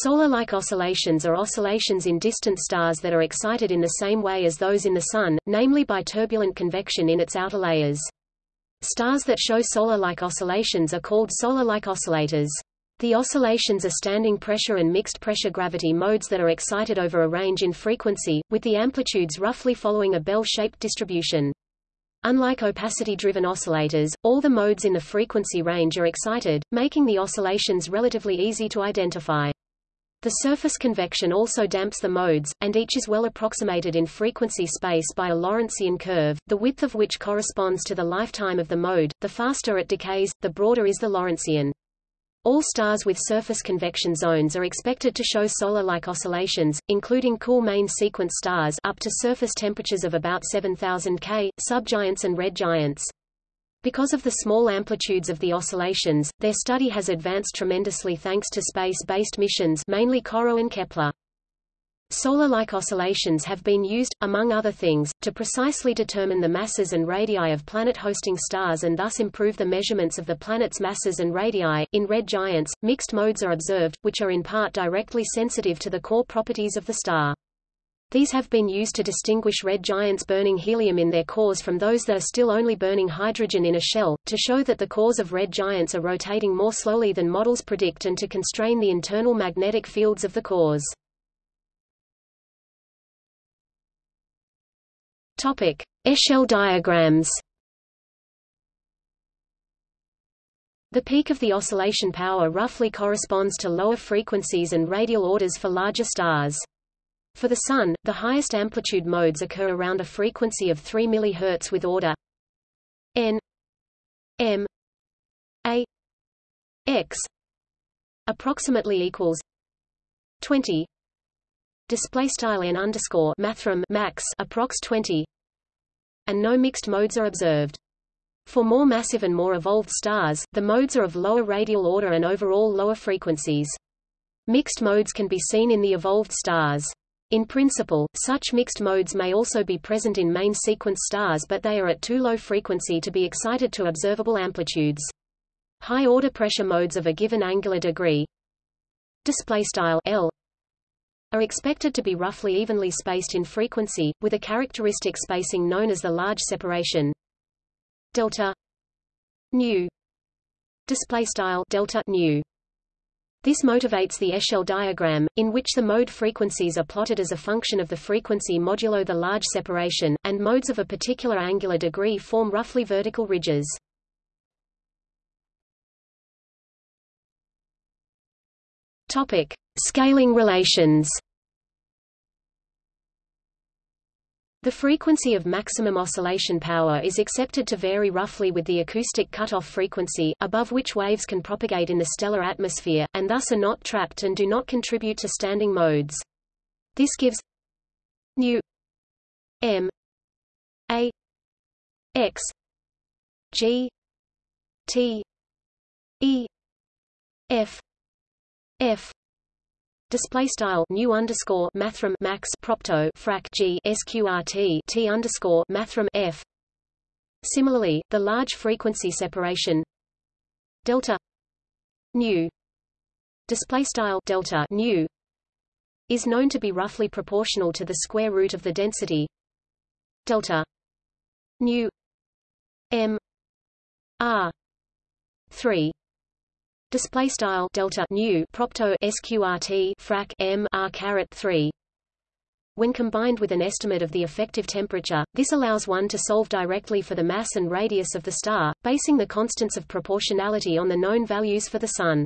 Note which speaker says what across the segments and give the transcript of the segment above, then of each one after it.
Speaker 1: Solar-like oscillations are oscillations in distant stars that are excited in the same way as those in the Sun, namely by turbulent convection in its outer layers. Stars that show solar-like oscillations are called solar-like oscillators. The oscillations are standing pressure and mixed pressure gravity modes that are excited over a range in frequency, with the amplitudes roughly following a bell-shaped distribution. Unlike opacity-driven oscillators, all the modes in the frequency range are excited, making the oscillations relatively easy to identify. The surface convection also damps the modes, and each is well approximated in frequency space by a Lorentzian curve, the width of which corresponds to the lifetime of the mode. The faster it decays, the broader is the Lorentzian. All stars with surface convection zones are expected to show solar-like oscillations, including cool main sequence stars up to surface temperatures of about 7000 K, subgiants and red giants. Because of the small amplitudes of the oscillations, their study has advanced tremendously thanks to space-based missions mainly COROT and Kepler. Solar-like oscillations have been used, among other things, to precisely determine the masses and radii of planet-hosting stars and thus improve the measurements of the planet's masses and radii. In red giants, mixed modes are observed, which are in part directly sensitive to the core properties of the star. These have been used to distinguish red giants burning helium in their cores from those that are still only burning hydrogen in a shell, to show that the cores of red giants are rotating more slowly than models predict and to constrain the internal magnetic fields of the cores. Topic: Echelle diagrams. The peak of the oscillation power roughly corresponds to lower frequencies and radial orders for larger stars. For the Sun, the highest amplitude modes occur around a frequency of 3 mHz with order n m a x approximately equals 20 display style n underscore mathrm max approx 20 and no mixed modes are observed for more massive and more evolved stars, the modes are of lower radial order and overall lower frequencies. Mixed modes can be seen in the evolved stars. In principle, such mixed modes may also be present in main sequence stars but they are at too low frequency to be excited to observable amplitudes. High-order pressure modes of a given angular degree L are expected to be roughly evenly spaced in frequency, with a characteristic spacing known as the large separation delta nu display style delta nu this motivates the Echelle diagram, in which the mode frequencies are plotted as a function of the frequency modulo the large separation, and modes of a particular angular degree form roughly vertical ridges. Topic: Scaling relations. The frequency of maximum oscillation power is accepted to vary roughly with the acoustic cutoff frequency, above which waves can propagate in the stellar atmosphere, and thus are not trapped and do not contribute to standing modes. This gives nu m a x g t e f f display style nu underscore mathrm max propto frac g sqrt t underscore mathrm f. Similarly, the large frequency separation. Delta. Nu. Display style delta nu. Is known to be roughly proportional to the square root of the density. Delta. Nu. M. R. 3 display style delta nu propto sqrt frac m r caret 3 when combined with an estimate of the effective temperature, this allows one to solve directly for the mass and radius of the star, basing the constants of proportionality on the known values for the Sun.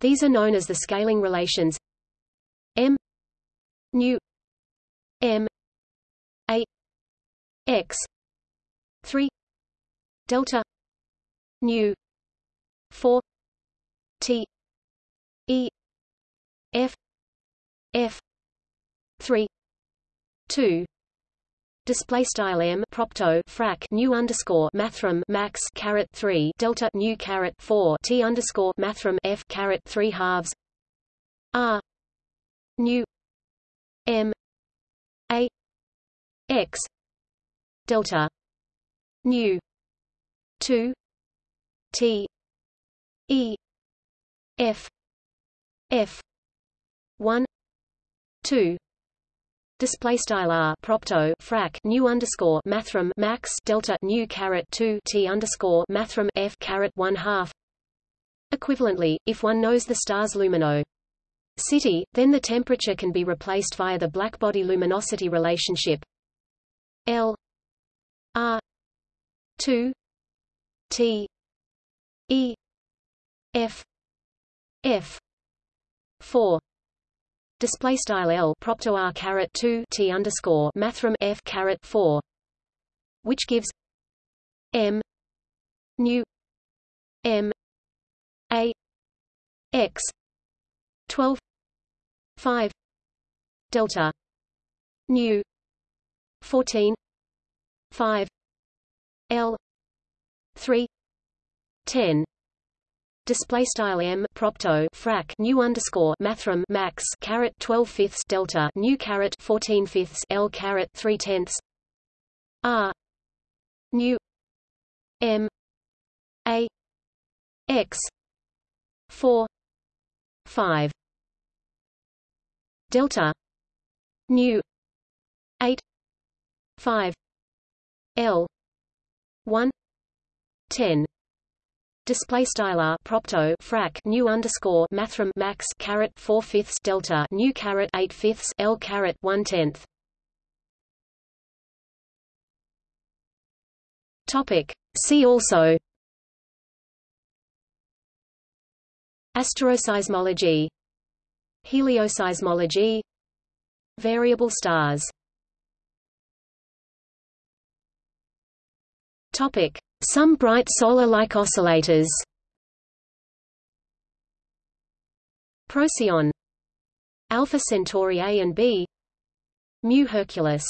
Speaker 1: These are known as the scaling relations m nu m a x 3 delta nu 4 T E F F three two Display style m propto frac nu underscore mathrm max caret three delta nu caret four t underscore mathrm f caret three halves r nu m a x delta nu two t e F. F. 1 2 display style r. Propto frac nu underscore mathrm max delta nu caret 2 t underscore mathrm f caret 1 half. Equivalently if one knows the star's lumino city then the temperature can be replaced via the blackbody luminosity relationship. L. R. 2 t. E. F f. 4 display style L propto R caret 2 T underscore mathrm F caret 4 which gives M nu M A X 12 5 delta nu 14 5 L 3 10 Display style m propto frac nu underscore mathrm max caret 12 fifths delta nu caret 14 fifths l caret 3 tenths. R. Nu. M. A. X. 4 5 delta. Nu. 8 5 l. 1 10 Display style r propto frac nu underscore mathrm max caret four fifths delta nu caret eight fifths l caret one tenth. Topic. See also. Asteroseismology. Helioseismology. Variable stars. Topic. Some bright solar-like oscillators. Procyon. Alpha Centauri A and B. Mu Herculis